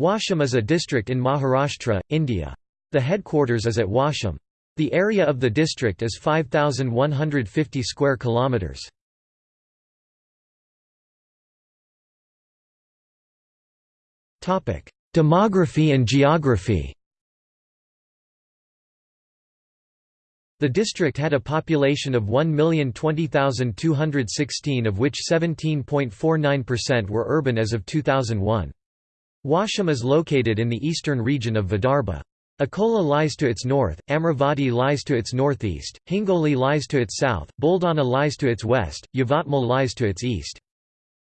Washim is a district in Maharashtra, India. The headquarters is at Washim. The area of the district is 5150 square kilometers. Topic: Demography and geography. The district had a population of 1,020,216 of which 17.49% were urban as of 2001. Washim is located in the eastern region of Vidarbha. Akola lies to its north, Amravati lies to its northeast, Hingoli lies to its south, Buldana lies to its west, Yavatmal lies to its east.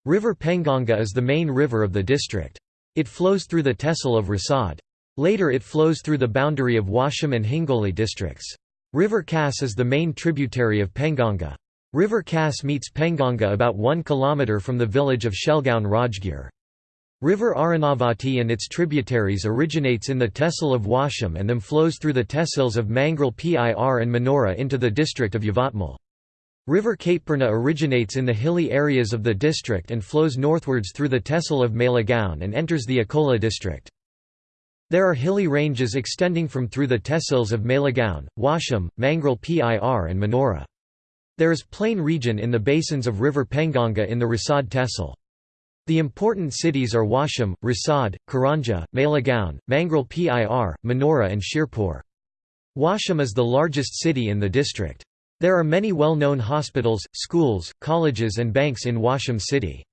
River Penganga is the main river of the district. It flows through the tehsil of Risod. Later it flows through the boundary of Washim and Hingoli districts. River Kass is the main tributary of Penganga. River Kass meets Penganga about 1 km from the village of Shelgaon Rajgir. River Arunavati and its tributaries originates in the tehsil of Washim and then flows through the tehsils of Mangrulpir and Manora into the district of Yavatmal. River Kaitpurna originates in the hilly areas of the district and flows northwards through the tehsil of Malegaon and enters the Akola district. There are hilly ranges extending from through the tehsils of Malegaon, Washim, Mangrel Pir and Manora. There is plain region in the basins of river Penganga in the Risod tehsil. The important cities are Washim, Risod, Karanja, Malegaon, Mangrulpir, Manora and Shirpur. Washim is the largest city in the district. There are many well-known hospitals, schools, colleges and banks in Washim city.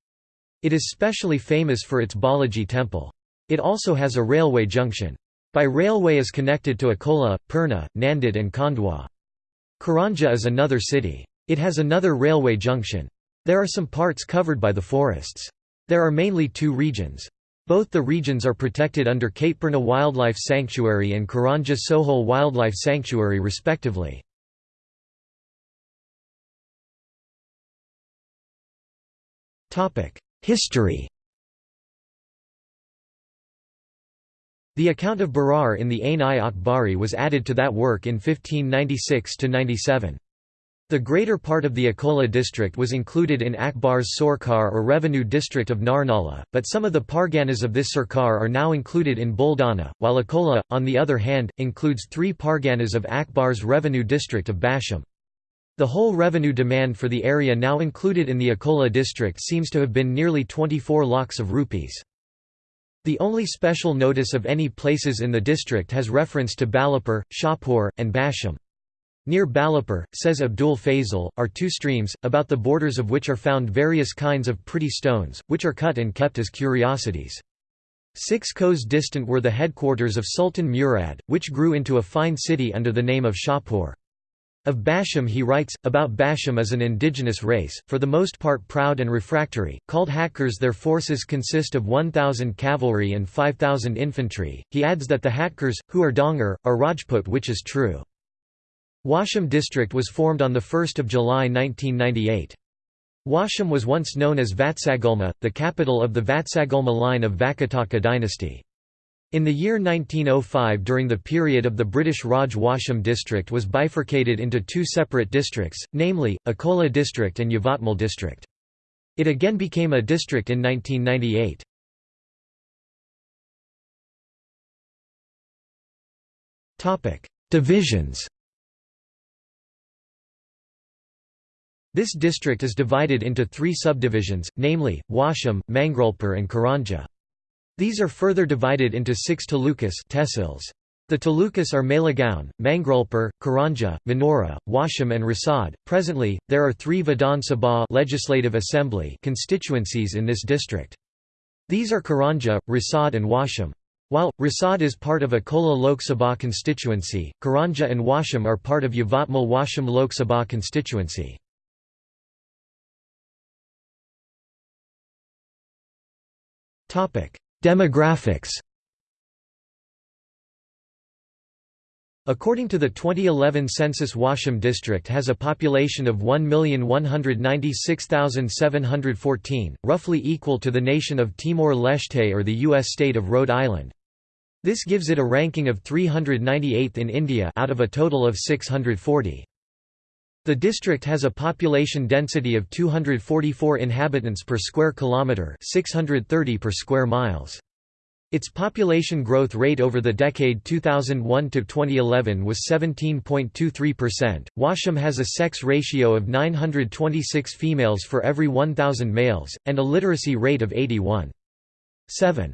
It is specially famous for its Balaji temple. It also has a railway junction. By railway is connected to Akola, Purna, Nanded and Khandwa. Karanja is another city. It has another railway junction. There are some parts covered by the forests. There are mainly two regions. Both the regions are protected under Kaitpurna Wildlife Sanctuary and Karanja Sohol Wildlife Sanctuary respectively. History The account of Berar in the Ain-i-Akbari was added to that work in 1596–97. The greater part of the Akola district was included in Akbar's Sarkar or revenue district of Narnala, but some of the parganas of this Sarkar are now included in Buldana, while Akola, on the other hand, includes three parganas of Akbar's revenue district of Basim. The whole revenue demand for the area now included in the Akola district seems to have been nearly 24 lakhs of rupees. The only special notice of any places in the district has reference to Balapur, Shahpur, and Basim. Near Balapur, says Abul Fazl, are two streams, about the borders of which are found various kinds of pretty stones, which are cut and kept as curiosities. Six kos distant were the headquarters of Sultan Murad, which grew into a fine city under the name of Shahpur. Of Basim he writes, about Basim as an indigenous race, for the most part proud and refractory, called Hatkars their forces consist of 1,000 cavalry and 5,000 infantry. He adds that the Hatkars, who are Dongar, are Rajput which is true. Washim district was formed on 1 July 1998. Washim was once known as Vatsagulma, the capital of the Vatsagulma line of Vakataka dynasty. In the year 1905 during the period of the British Raj Washim district was bifurcated into two separate districts, namely, Akola district and Yavatmal district. It again became a district in 1998. Divisions This district is divided into three subdivisions, namely, Washim, Mangrulpir and Karanja. These are further divided into six talukas tehsils. The talukas are Malegaon, Mangrulpir, Karanja, Manora, Washim and Risod. Presently, there are three Vidhan Sabha Legislative Assembly constituencies in this district. These are Karanja, Risod and Washim. While, Risod is part of Akola Lok Sabha constituency, Karanja and Washim are part of Yavatmal Washim Lok Sabha constituency. Demographics According to the 2011 census Washim district has a population of 1,196,714, roughly equal to the nation of Timor-Leste or the U.S. state of Rhode Island. This gives it a ranking of 398th in India out of a total of 640. The district has a population density of 244 inhabitants per square kilometre 630 per square miles. Its population growth rate over the decade 2001 to 2011 was 17.23%. Washim has a sex ratio of 926 females for every 1000 males and a literacy rate of 81.7.